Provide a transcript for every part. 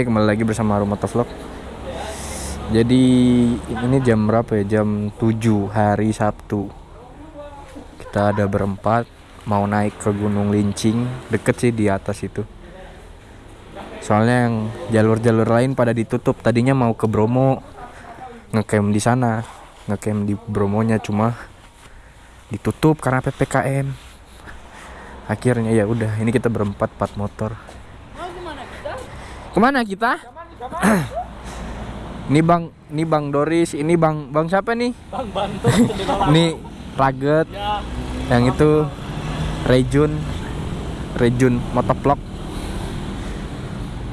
Kembali lagi bersama Rumah Vlog. Jadi ini jam berapa ya? Jam 7 hari Sabtu. Kita ada berempat mau naik ke Gunung Lincing, deket sih di atas itu. Soalnya yang jalur-jalur lain pada ditutup. Tadinya mau ke Bromo, ngecamp di sana, ngecamp di Bromonya cuma ditutup karena PPKM. Akhirnya ya udah, ini kita berempat empat motor. Ke mana kita? ini bang, ini bang Doris, ini bang, bang siapa nih? Bang Bantu Ini Raget, ya, yang itu Rejun, Rejun motovlog.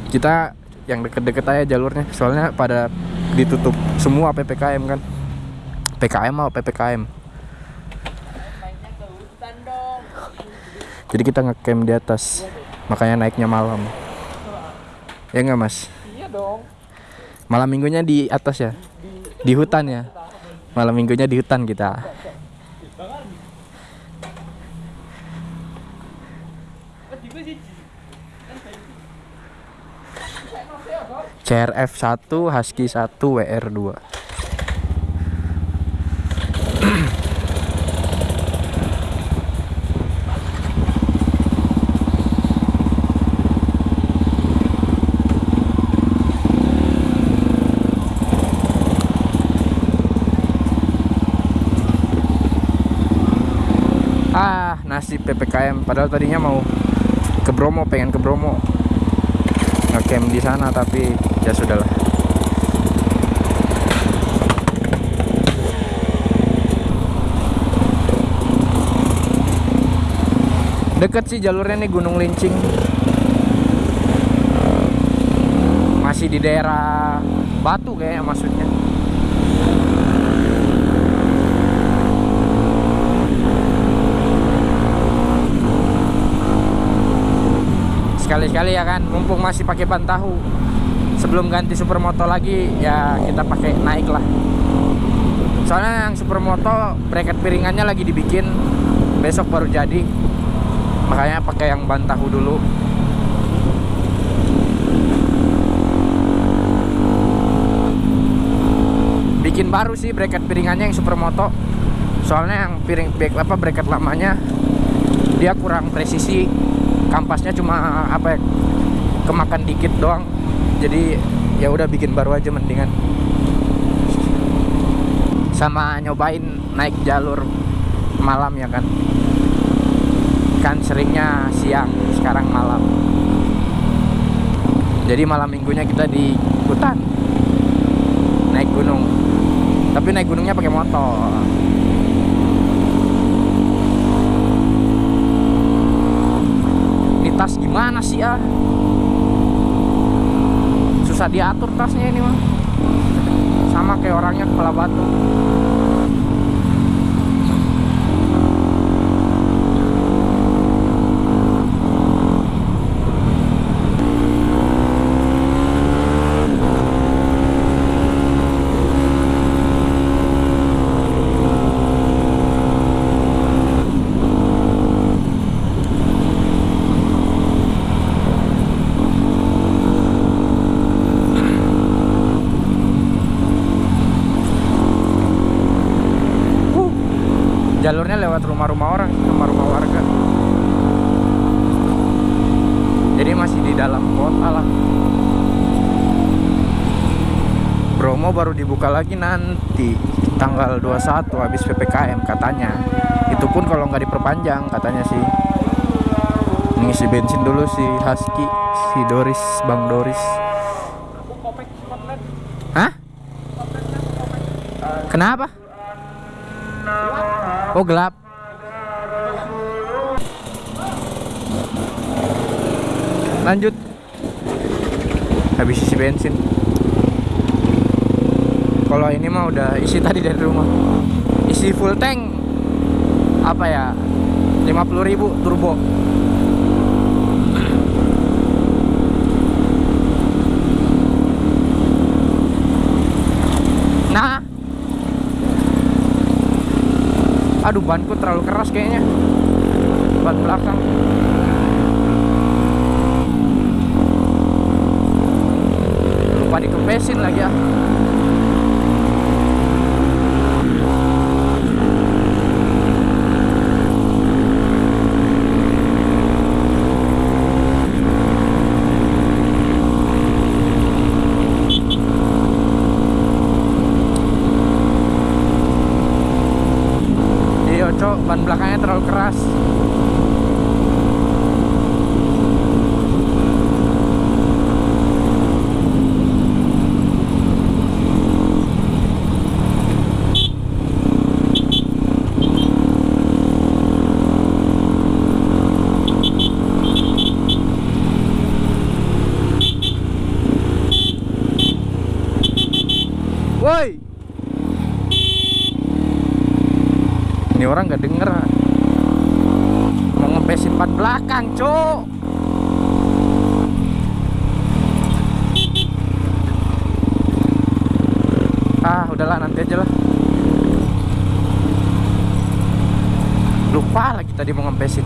Kita yang deket-deket aja jalurnya, soalnya pada ditutup semua ppkm kan. PKM atau ppkm. Jadi kita ngecamp di atas, makanya naiknya malam. Ya nggak mas? iya dong. Malam minggunya di atas ya? Di hutan ya? Malam minggunya di hutan kita. CRF 1, Husky 1, WR 2. Ah, nasib PPKM. Padahal tadinya mau ke Bromo, pengen ke Bromo. Ngecamp di sana tapi ya sudahlah. Deket sih jalurnya nih Gunung Lincing. Masih di daerah Batu kayaknya maksudnya. Sekali-sekali ya kan. Mumpung masih pakai ban tahu. Sebelum ganti supermoto lagi ya kita pakai naik lah. Soalnya yang supermoto bracket piringannya lagi dibikin. Besok baru jadi. Makanya pakai yang ban tahu dulu. Bikin baru sih bracket piringannya yang supermoto. Soalnya yang piring apa bracket lamanya dia kurang presisi kampasnya cuma apa ya kemakan dikit doang. Jadi ya udah bikin baru aja mendingan. Sama nyobain naik jalur malam ya kan. Kan seringnya siang sekarang malam. Jadi malam minggunya kita di hutan. Naik gunung. Tapi naik gunungnya pakai motor tas gimana sih ah? Susah diatur tasnya ini mah. Sama kayak orangnya kepala batu jalurnya lewat rumah-rumah orang rumah-rumah warga jadi masih di dalam kota lah Bromo baru dibuka lagi nanti tanggal 21 habis PPKM katanya itu pun kalau nggak diperpanjang katanya sih ngisi bensin dulu si Husky si Doris Bang Doris Hah? Kenapa? Oh gelap. Lanjut. Habis isi bensin. Kalau ini mah udah isi tadi dari rumah. Isi full tank. Apa ya? 50.000 turbo. Nah, aduh banku terlalu keras kayaknya ban belakang dikempesin lagi ya Iya, cok, ban belakangnya terlalu keras. Woi. Ini orang nggak denger. Mau ngebesin ban belakang, cok. Ah, udahlah nanti aja lah. Lupa lagi tadi mau ngempesin.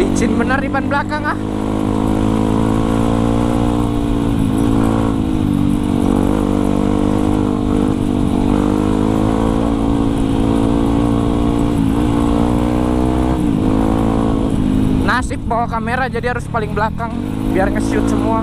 Licin benar di ban belakang ah. Nasib bawa kamera jadi harus paling belakang biar nge-shoot semua.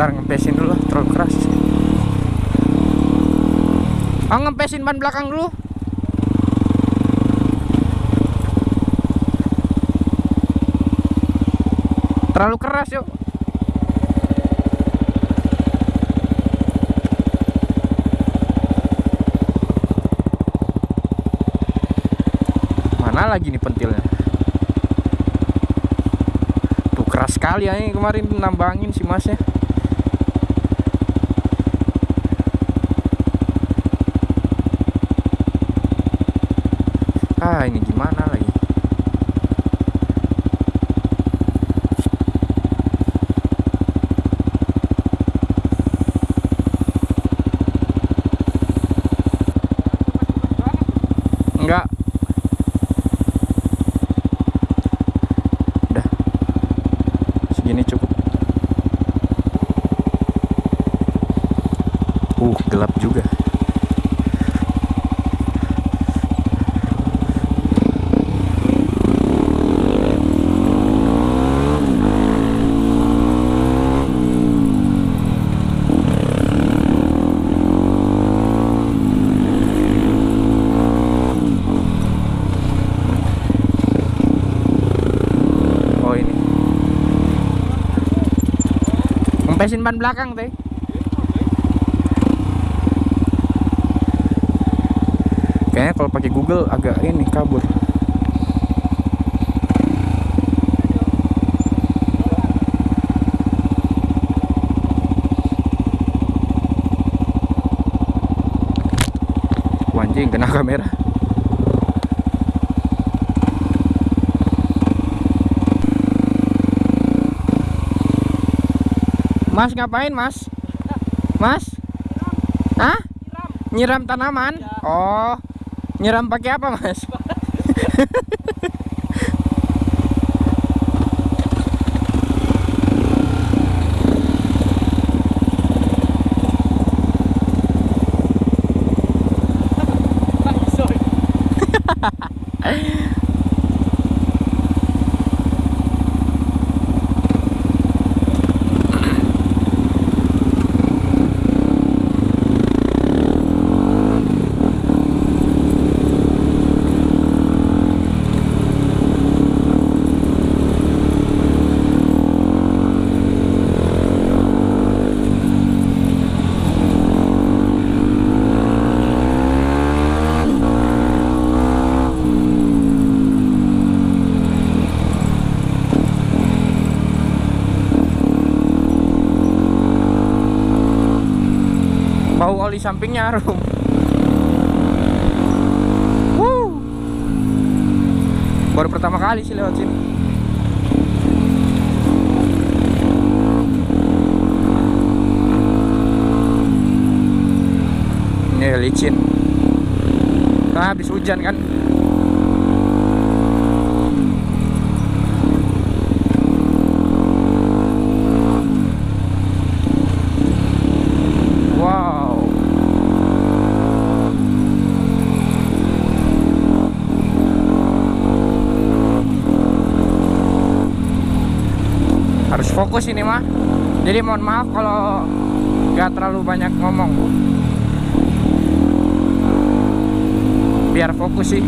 Ntar ngempesin dulu lah, terlalu keras. Ngempesin ban belakang dulu. Terlalu keras yuk. Mana lagi nih pentilnya? Tuh keras sekali ya ini kemarin nambangin si masnya. Ah, ini gimana lagi? Enggak. Udah. Segini cukup. Uh, gelap juga. Oh ini. Ngempesin ban belakang teh. Kayaknya kalau pakai Google agak ini kabur. Anjing kena kamera. Mas ngapain mas? Mas? Hah? Nyiram tanaman? Oh, nyiram pakai apa mas? Oli sampingnya harum Wuh. baru pertama kali sih lewat sini. Ini licin. Nah, habis hujan kan wow harus fokus ini mah jadi mohon maaf kalau nggak terlalu banyak ngomong biar fokus sih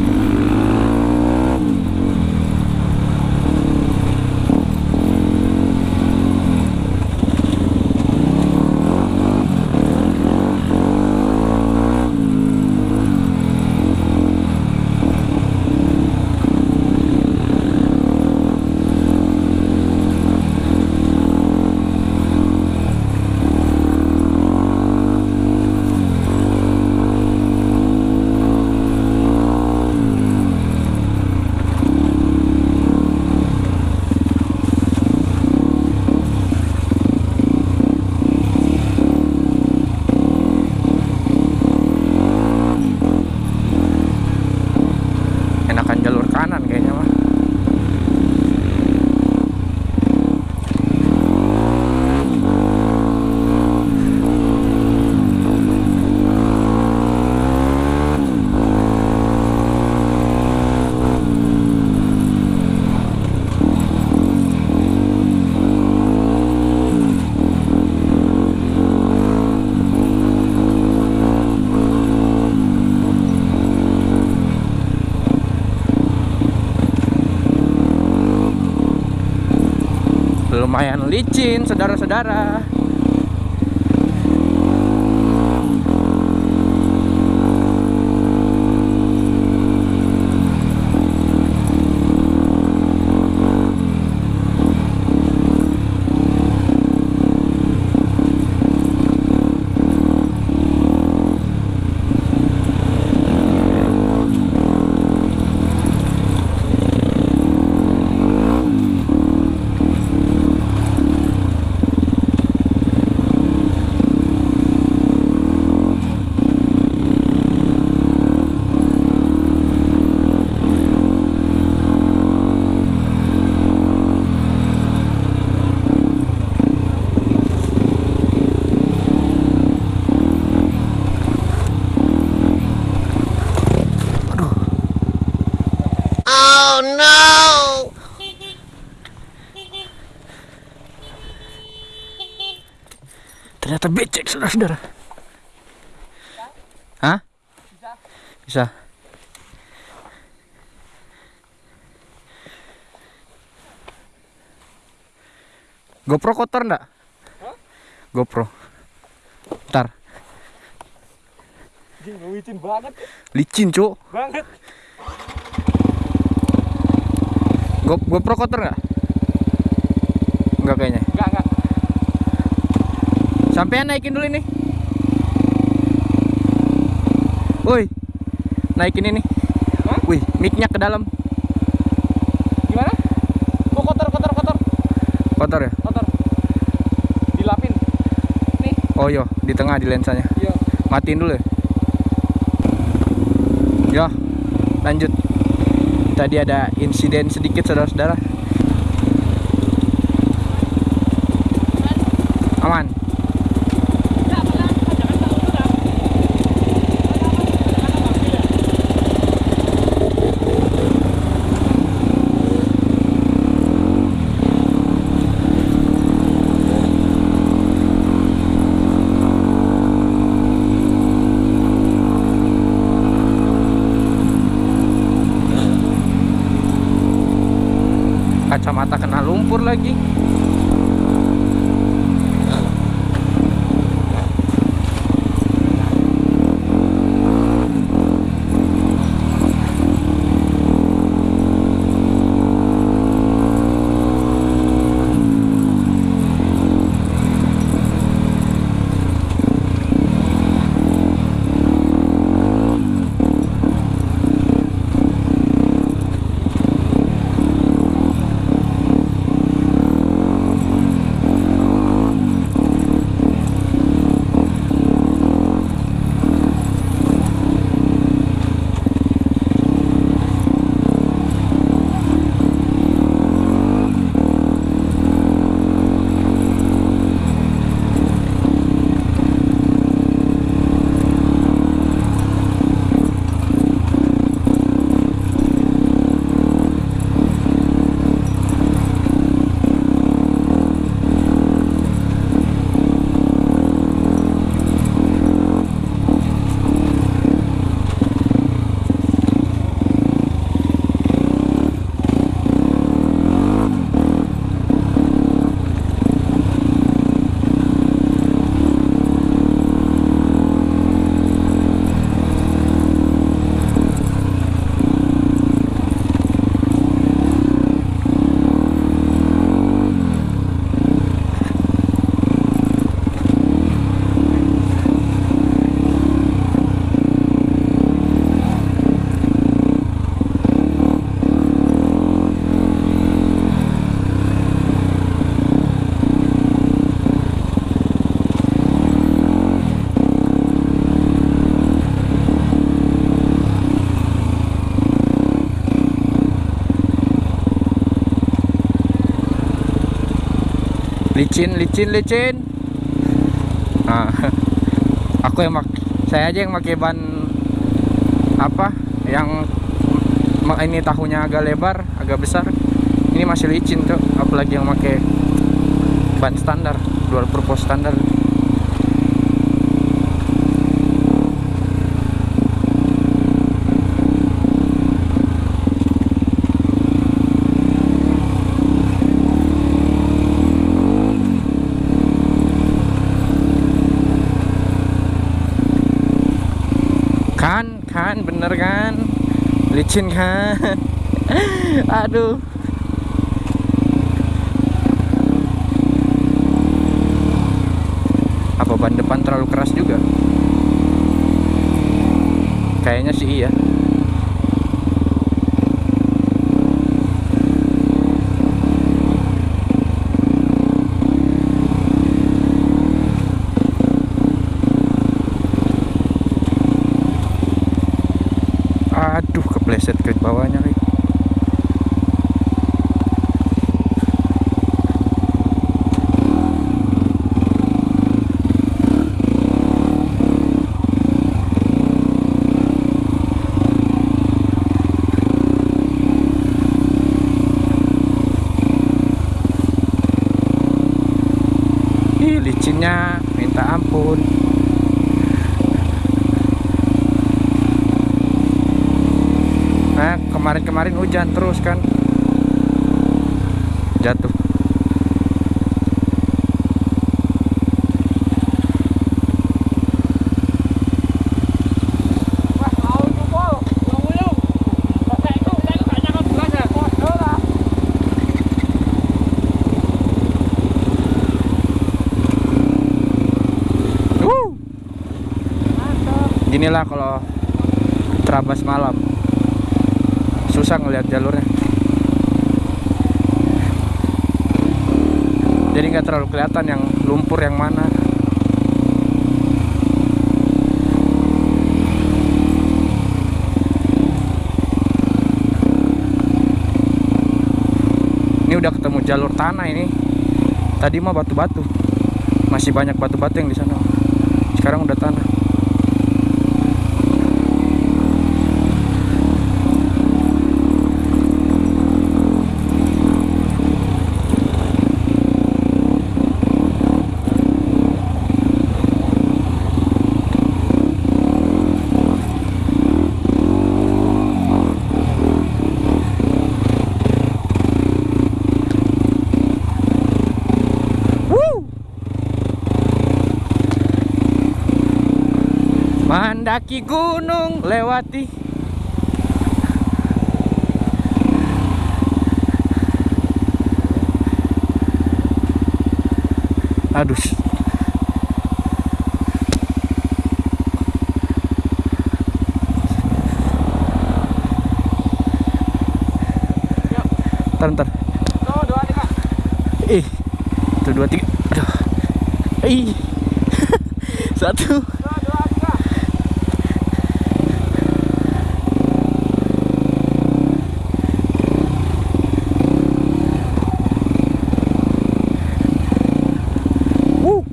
enakan jalur kanan kayaknya mah lumayan licin saudara-saudara saudara-saudara Hah? Bisa GoPro kotor ndak? GoPro Ntar Licin banget, Licin cuk banget. Go GoPro kotor nggak? Enggak kayaknya Enggak, enggak. Sampean naikin dulu ini. Woi. Naikin ini. Hah? Wih, mic-nya ke dalam. Gimana? Kok kotor, kotor, kotor, Kotor ya? kotor. Dilapin. Nih, Oh iya, di tengah di lensanya. iya. Matiin dulu ya. Ya, lanjut. Tadi ada insiden sedikit saudara-saudara. Licin licin licin. Nah, aku yang mak saya aja yang pakai ban apa yang ini tahunya agak lebar agak besar. Ini masih licin tuh apalagi yang pakai ban standar dual purpose standar kan kan bener kan licin kan aduh. Apa ban depan terlalu keras juga? Kayaknya sih iya aduh kepleset ke bawahnya lagi Licinnya minta ampun Nah, kemarin-kemarin hujan terus kan. Jatuh. Wah, mau jempol. Yang uyung. Saya itu, saya itu gak nyangka belasnya. Waduh lah. Wuh. Inilah kalau terabas malam. Susah ngelihat jalurnya. Jadi nggak terlalu kelihatan yang lumpur yang mana. Ini udah ketemu jalur tanah ini. Tadi mah batu-batu. Masih banyak batu-batu yang di sana. Sekarang udah tanah. Mendaki gunung lewati. Aduh. Ntar ntar. Ih Satu dua tiga. Aduh. Ih. Satu Tuh, dua tiga. Wuh.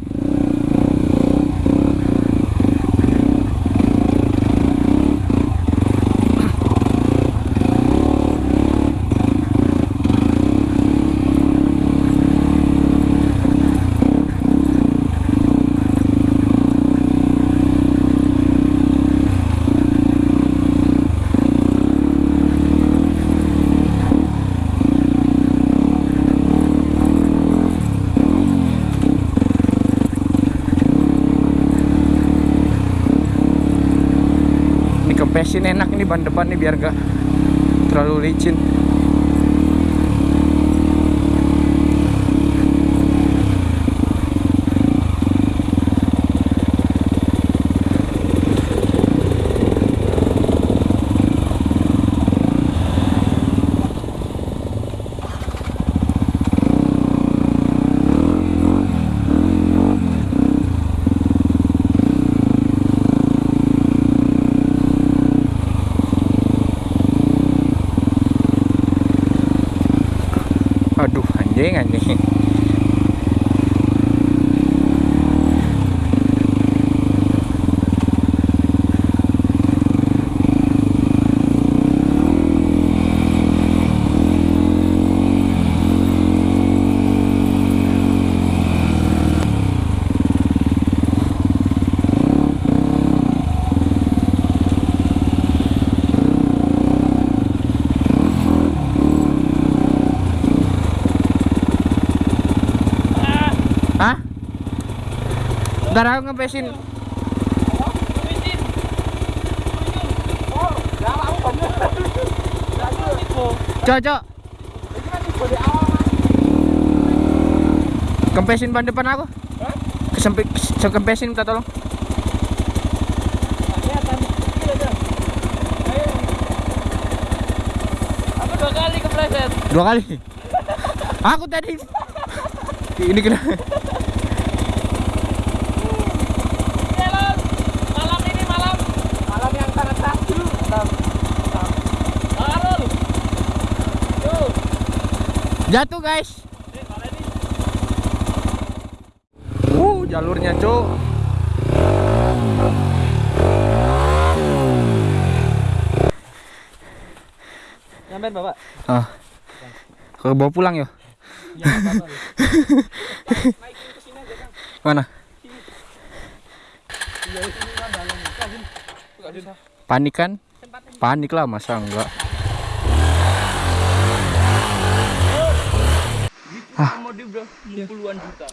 Ini kempesin enak nih ban depan nih biar gak terlalu licin. Aduh anjing anjing. Hah? Ntar aku ngepesin. Cocok. Kempesin ban depan aku? Kesempit Kempesin minta tolong. Aku dua kali kepleset. Dua kali Aku tadi Ini kena Jalan. Malam ini malam. Malam yang sangat satu. Arul. Tuh. Jatuh guys? Uh jalurnya cuk Nyampein Bapak. Ah Ke bawa pulang ya Ya, Bapak. Naikin ke sini aja, Kang. Mana Iya, kan. Panik kan. Panik lah masa enggak Ah. Bro, puluhan juta.